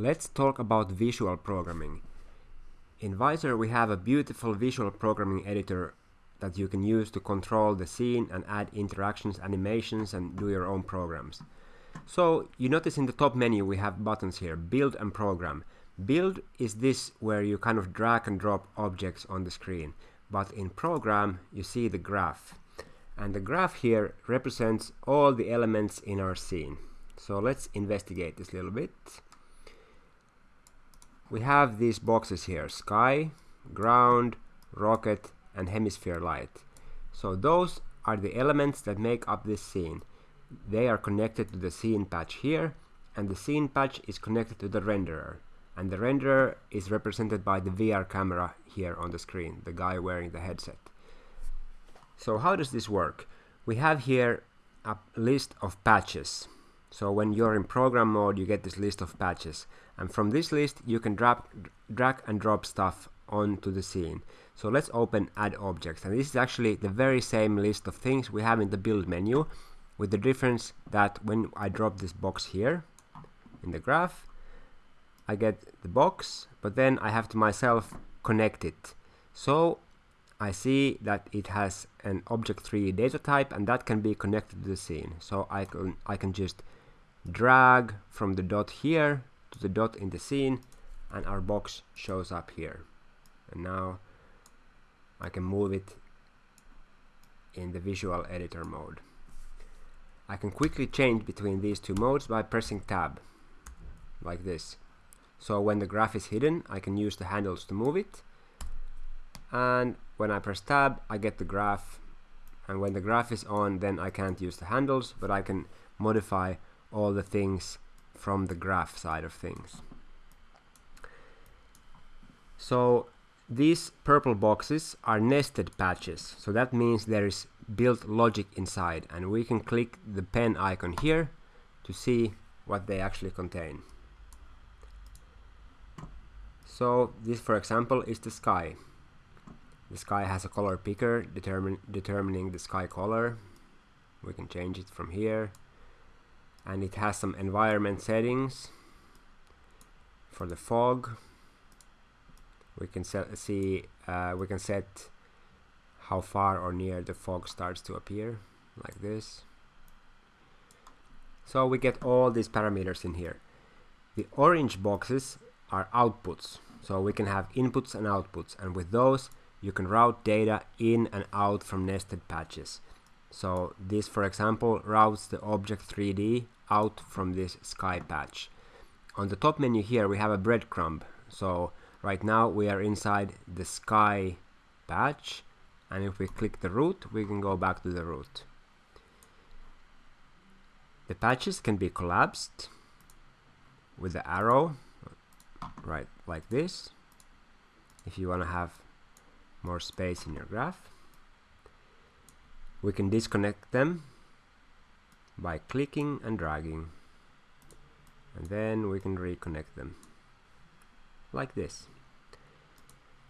Let's talk about visual programming. In Vizor we have a beautiful visual programming editor that you can use to control the scene and add interactions, animations and do your own programs. So you notice in the top menu we have buttons here, build and program. Build is this where you kind of drag and drop objects on the screen, but in program you see the graph. And the graph here represents all the elements in our scene. So let's investigate this a little bit we have these boxes here sky ground rocket and hemisphere light. So those are the elements that make up this scene. They are connected to the scene patch here and the scene patch is connected to the renderer. And the renderer is represented by the VR camera here on the screen the guy wearing the headset. So how does this work? We have here a list of patches so when you're in program mode, you get this list of patches. And from this list, you can drag, drag and drop stuff onto the scene. So let's open add objects. And this is actually the very same list of things we have in the build menu with the difference that when I drop this box here in the graph, I get the box, but then I have to myself connect it. So I see that it has an object3 data type and that can be connected to the scene. So I can, I can just drag from the dot here to the dot in the scene and our box shows up here. And now I can move it in the visual editor mode. I can quickly change between these two modes by pressing tab like this. So when the graph is hidden I can use the handles to move it. And when I press tab I get the graph. And when the graph is on then I can't use the handles but I can modify all the things from the graph side of things. So these purple boxes are nested patches. So that means there is built logic inside and we can click the pen icon here to see what they actually contain. So this for example is the sky. The sky has a color picker determine, determining the sky color. We can change it from here and it has some environment settings for the fog. We can set, see uh, we can set how far or near the fog starts to appear like this. So we get all these parameters in here. The orange boxes are outputs. So we can have inputs and outputs. And with those you can route data in and out from nested patches. So this for example routes the object 3d out from this sky patch. On the top menu here we have a breadcrumb. So right now we are inside the sky patch and if we click the root we can go back to the root. The patches can be collapsed with the arrow right like this if you want to have more space in your graph. We can disconnect them by clicking and dragging. And then we can reconnect them. Like this.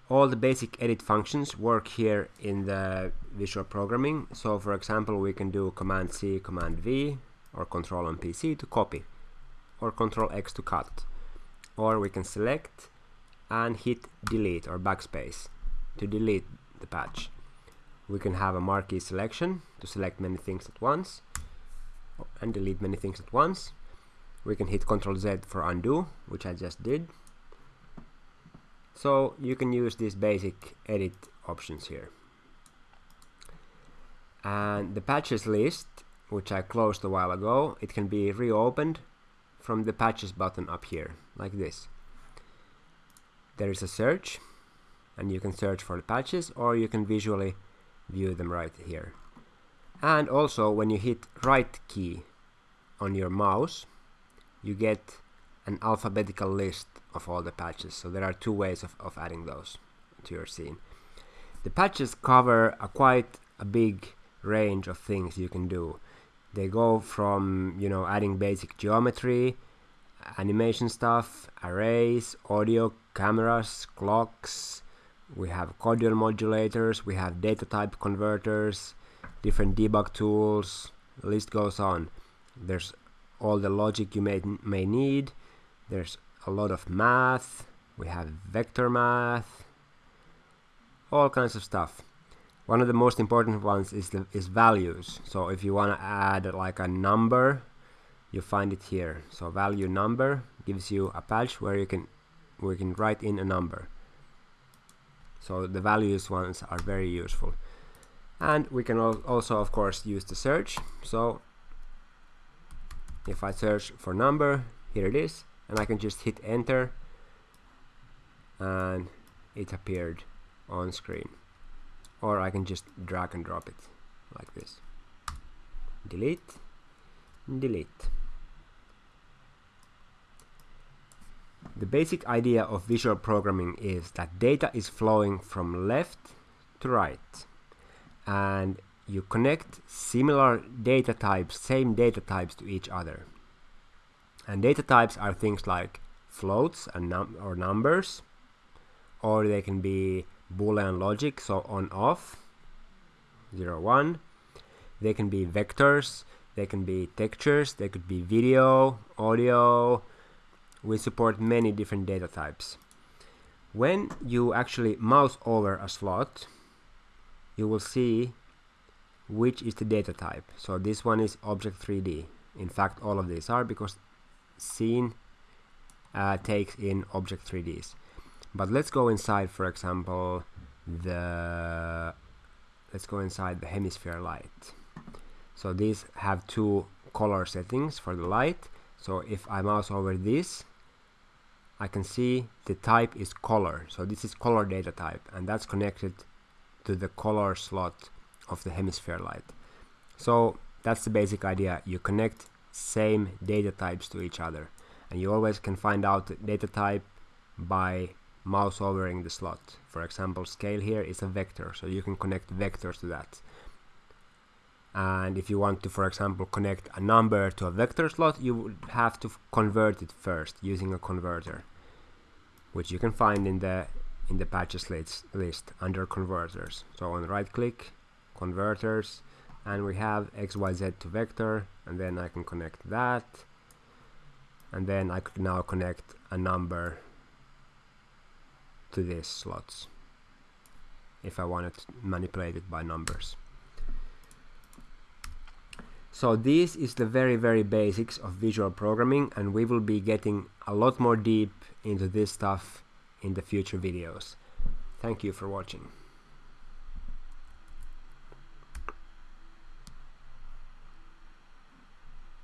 All the basic edit functions work here in the visual programming. So for example we can do command C command V or control on PC to copy or control X to cut. Or we can select and hit delete or backspace to delete the patch. We can have a marquee selection to select many things at once and delete many things at once. We can hit Ctrl Z for undo, which I just did. So you can use these basic edit options here. And the patches list, which I closed a while ago, it can be reopened from the patches button up here, like this. There is a search, and you can search for the patches, or you can visually view them right here and also when you hit right key on your mouse you get an alphabetical list of all the patches. So there are two ways of, of adding those to your scene. The patches cover a quite a big range of things you can do. They go from you know adding basic geometry animation stuff arrays audio cameras clocks. We have cordial modulators. We have data type converters different debug tools, list goes on. There's all the logic you may, may need. There's a lot of math. We have vector math. All kinds of stuff. One of the most important ones is the is values. So if you want to add like a number you find it here. So value number gives you a patch where you can we can write in a number. So the values ones are very useful and we can also of course use the search. So if I search for number here it is. And I can just hit enter. And it appeared on screen. Or I can just drag and drop it like this. Delete. Delete. The basic idea of visual programming is that data is flowing from left to right and you connect similar data types, same data types to each other. And data types are things like floats and num or numbers or they can be boolean logic so on off 0 1 they can be vectors they can be textures they could be video audio we support many different data types. When you actually mouse over a slot, you will see which is the data type. So this one is object 3D. In fact, all of these are because scene uh, takes in object 3Ds. But let's go inside, for example, the let's go inside the hemisphere light. So these have two color settings for the light. So if I mouse over this, I can see the type is color so this is color data type and that's connected to the color slot of the hemisphere light. So that's the basic idea. You connect same data types to each other. And you always can find out the data type by mouse overing the slot. For example scale here is a vector so you can connect vectors to that. And if you want to for example connect a number to a vector slot you would have to convert it first using a converter which you can find in the in the patches list, list under converters. So on right click converters and we have xyz to vector and then I can connect that. And then I could now connect a number to these slots if I wanted to manipulate it by numbers. So this is the very very basics of visual programming and we will be getting a lot more deep into this stuff in the future videos. Thank you for watching.